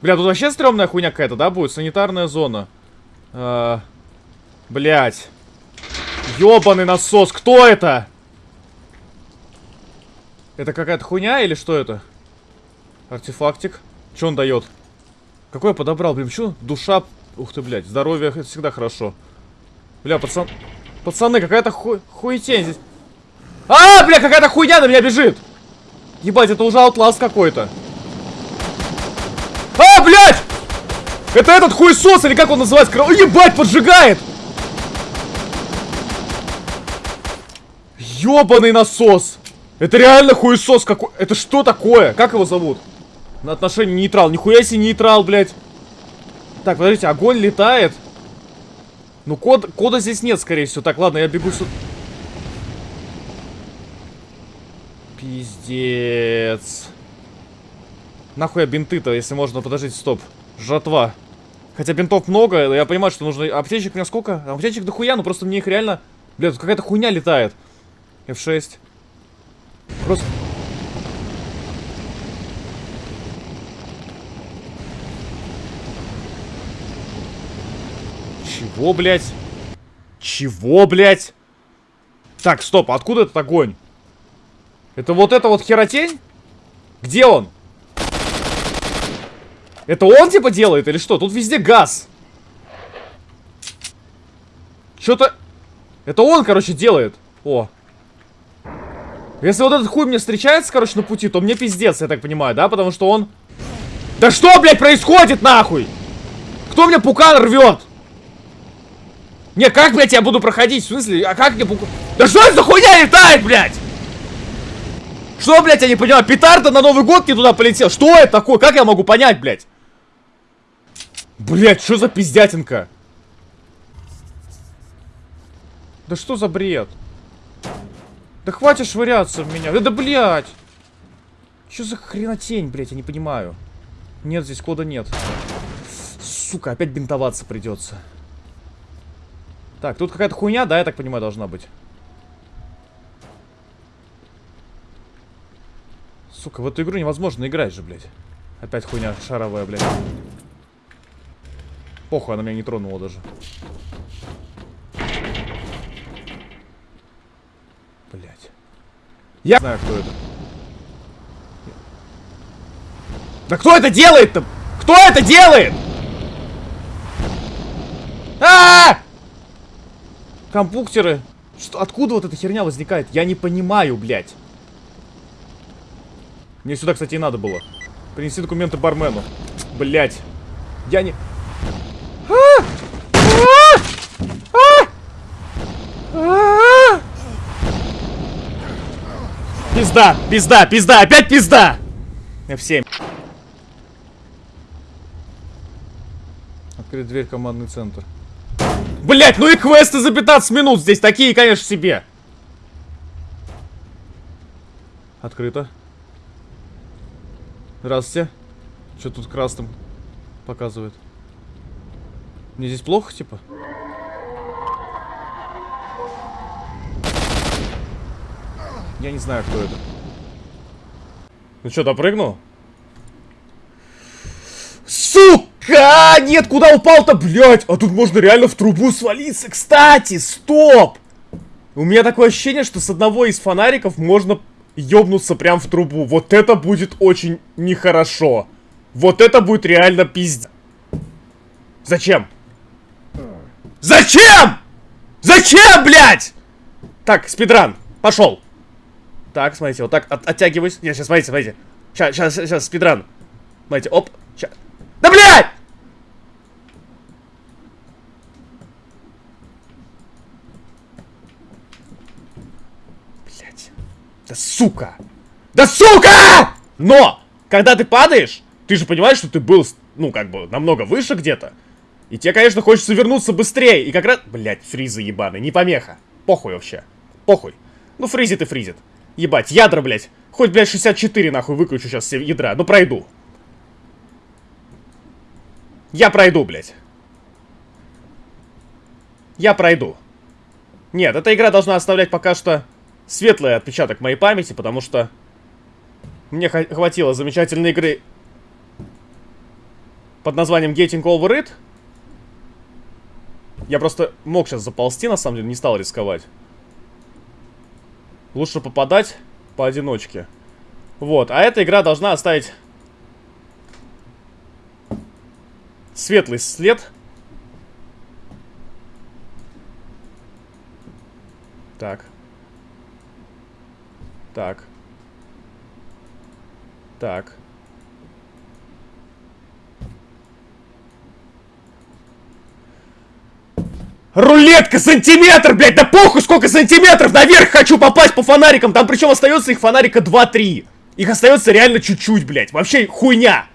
Бля, тут вообще стрёмная хуйня какая-то, да, будет? Санитарная зона. А, блять. Ёбаный насос, кто это? Это какая-то хуйня или что это? Артефактик. Что он дает? Какой я подобрал? Блин, что? Душа. Ух ты, блядь. Здоровье это всегда хорошо. Бля, пацан... Пацаны, какая-то ху... хуетень здесь. А, бля, какая-то хуйня на меня бежит. Ебать, это уже аутласт какой-то. А, блядь! Это этот хуесос, или как он называется? О, ебать, поджигает! Ёбаный насос! Это реально хуесос какой... Это что такое? Как его зовут? На отношение нейтрал. Нихуя себе нейтрал, блядь. Так, подождите, огонь летает. Ну, код, кода здесь нет, скорее всего. Так, ладно, я бегу сюда. Пиздец. Нахуй я бинты-то, если можно, подождите, стоп. Жатва. Хотя бинтов много, я понимаю, что нужно... Аптечек у меня сколько? Аптечек дохуя, но просто мне их реально... Бля, тут какая-то хуйня летает. F6. Просто... Чего, блядь? Чего, блядь? Так, стоп, откуда этот огонь? Это вот эта вот херотень? Где он? Это он типа делает или что? Тут везде газ. Что-то... Это он, короче, делает. О. Если вот этот хуй мне встречается, короче, на пути, то мне пиздец, я так понимаю, да? Потому что он... Да что, блядь, происходит, нахуй? Кто мне пукан рвет? Не, как, блядь, я буду проходить? В смысле, а как мне пукан... Да что это за хуйня летает, блядь? Что, блядь, я не понимаю? Петарда на Новый год не туда полетел. Что это такое? Как я могу понять, блядь? Блядь, что за пиздятинка? Да что за бред? Да хватит швыряться в меня. Да, да блядь. Что за хренотень, блядь, я не понимаю. Нет, здесь кода нет. Сука, опять бинтоваться придется. Так, тут какая-то хуйня, да, я так понимаю, должна быть. Сука, в эту игру невозможно играть же, блядь. Опять хуйня шаровая, блядь. Похуй, она меня не тронула даже. Блять. Я знаю, кто это. Да кто это делает-то? Кто это делает? А, -а, а Компуктеры. Что, откуда вот эта херня возникает? Я не понимаю, блядь. Мне сюда, кстати, и надо было. Принеси документы бармену. Блять. Я не... Пизда, пизда, пизда, опять пизда! F7. Открыть дверь, командный центр. Блять, ну и квесты за 15 минут здесь такие, конечно, себе. Открыто. Здравствуйте. Что тут красным показывает? Мне здесь плохо, типа? Я не знаю, кто это. Ну что, допрыгнул? Сука! Нет, куда упал-то, блядь? А тут можно реально в трубу свалиться. Кстати, стоп! У меня такое ощущение, что с одного из фонариков можно ёбнуться прям в трубу. Вот это будет очень нехорошо. Вот это будет реально пиздец. Зачем? Зачем? Зачем, блядь? Так, спидран, пошел. Так, смотрите, вот так от, оттягиваюсь. Нет, сейчас, смотрите, смотрите. Сейчас, сейчас, сейчас, спидран. Смотрите, оп. Сейчас. Да, блядь! Блядь. Да сука! Да сука! Но! Когда ты падаешь, ты же понимаешь, что ты был, ну, как бы, намного выше где-то. И тебе, конечно, хочется вернуться быстрее. И как раз... Блять, фризы ебаные, не помеха. Похуй вообще. Похуй. Ну, фризит и фризит. Ебать, ядра, блять. Хоть, блядь, 64 нахуй выключу сейчас все ядра. Ну, пройду. Я пройду, блядь. Я пройду. Нет, эта игра должна оставлять пока что светлый отпечаток моей памяти, потому что мне хватило замечательной игры под названием Getting Over It. Я просто мог сейчас заползти, на самом деле, не стал рисковать. Лучше попадать поодиночке. Вот, а эта игра должна оставить светлый след. Так. Так. Так. Рулетка, сантиметр, блядь, да похуй сколько сантиметров, наверх хочу попасть по фонарикам, там причем остается их фонарика 2-3. Их остается реально чуть-чуть, блядь, вообще хуйня.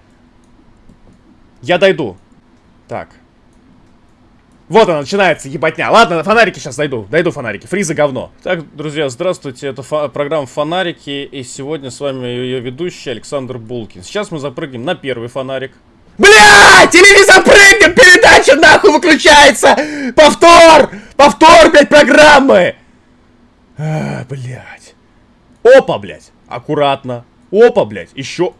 Я дойду. Так. Вот она, начинается ебатня. Ладно, на фонарики сейчас дойду. Дойду фонарики. Фризы говно. Так, друзья, здравствуйте. Это фо программа Фонарики. И сегодня с вами ее ведущий Александр Булкин. Сейчас мы запрыгнем на первый фонарик. Бля! Телевизор прыгнем! Передача нахуй выключается! Повтор! Повтор, блядь, программы! А, блядь. Опа, блядь. Аккуратно. Опа, блядь. Еще.